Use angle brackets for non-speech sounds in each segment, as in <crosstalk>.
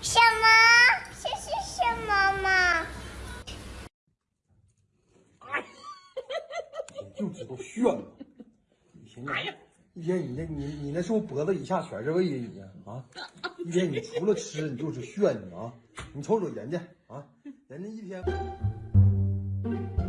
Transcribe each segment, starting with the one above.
什么？这是什么吗？就知道炫！一天你一天你那你你那是不是脖子以下全是胃呀你啊！一天你除了吃你就是炫你啊！你瞅瞅人家啊，人家一天。Thank you.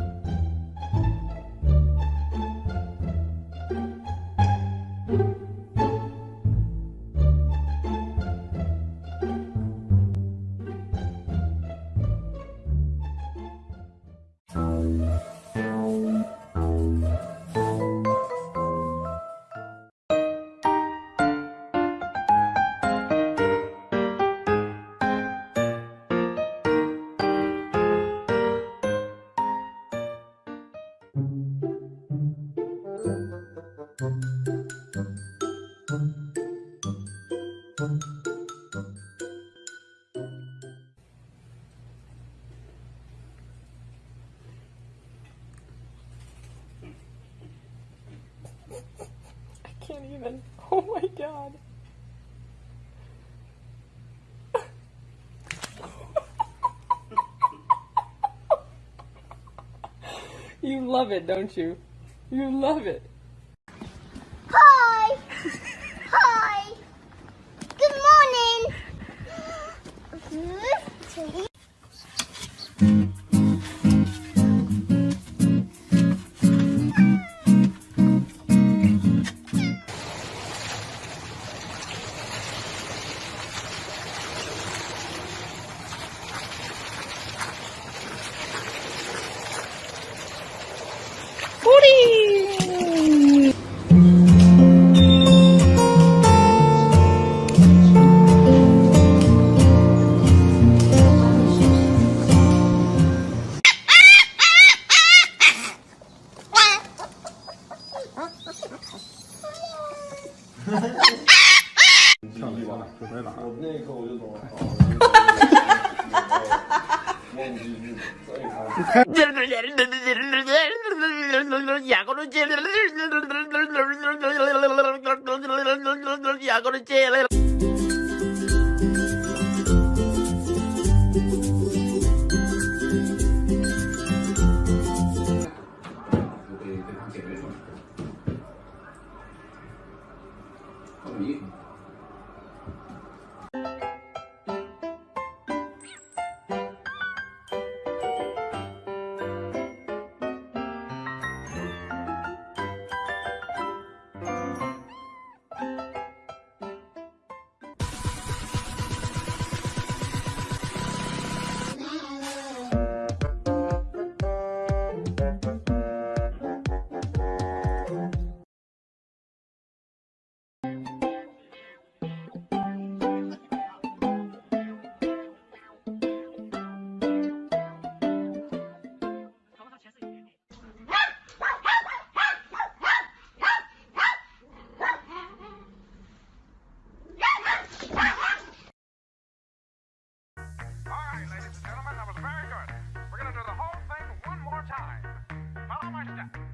Can't even. <laughs> Oh my god. <laughs> you love it, don't you? You love it. <laughs> 布丁。我那一刻我就懂了。哈哈哈哈哈哈！哈哈哈哈哈哈！Dạ con nó chê Forza!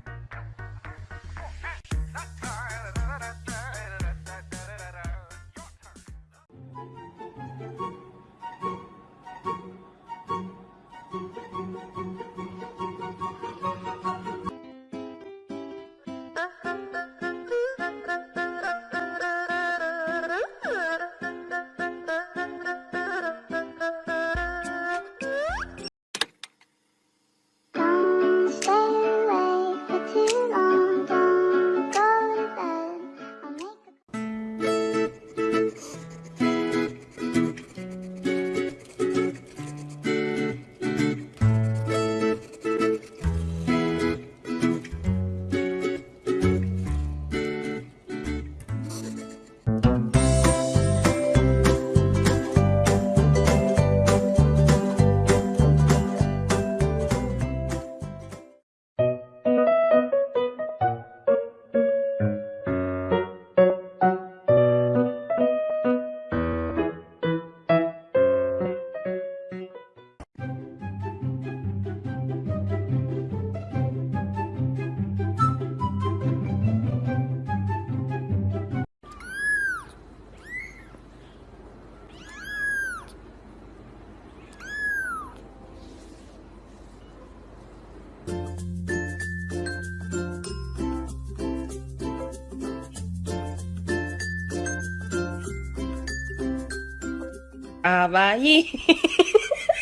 阿哇伊，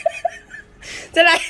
<laughs> 再来，